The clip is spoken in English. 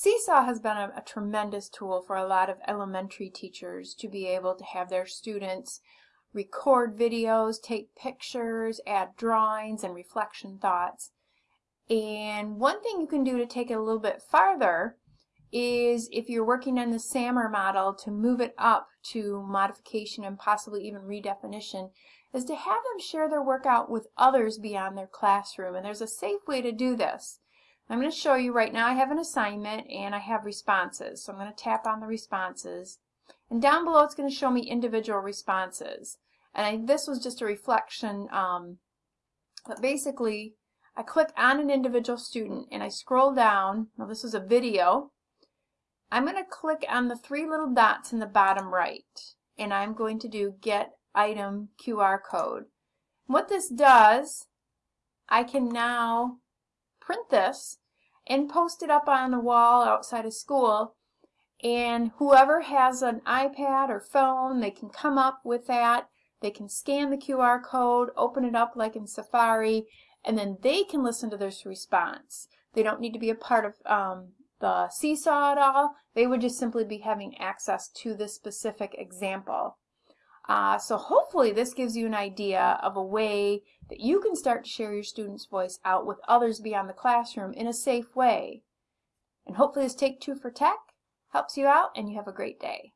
Seesaw has been a, a, tremendous tool for a lot of elementary teachers to be able to have their students record videos, take pictures, add drawings and reflection thoughts. And one thing you can do to take it a little bit farther is if you're working on the SAMR model to move it up to modification and possibly even redefinition is to have them share their work out with others beyond their classroom. And there's a safe way to do this. I'm going to show you right now I have an assignment and I have responses. So I'm going to tap on the responses. And down below it's going to show me individual responses. And I, this was just a reflection, um, but basically I click on an individual student and I scroll down. Now this is a video. I'm going to click on the three little dots in the bottom right and I'm going to do get item QR code. What this does, I can now print this and post it up on the wall outside of school and whoever has an iPad or phone, they can come up with that. They can scan the QR code, open it up like in Safari, and then they can listen to this response. They don't need to be a part of um, the seesaw at all. They would just simply be having access to this specific example. Uh, so hopefully this gives you an idea of a way that you can start to share your student's voice out with others beyond the classroom in a safe way. And hopefully this Take Two for Tech helps you out and you have a great day.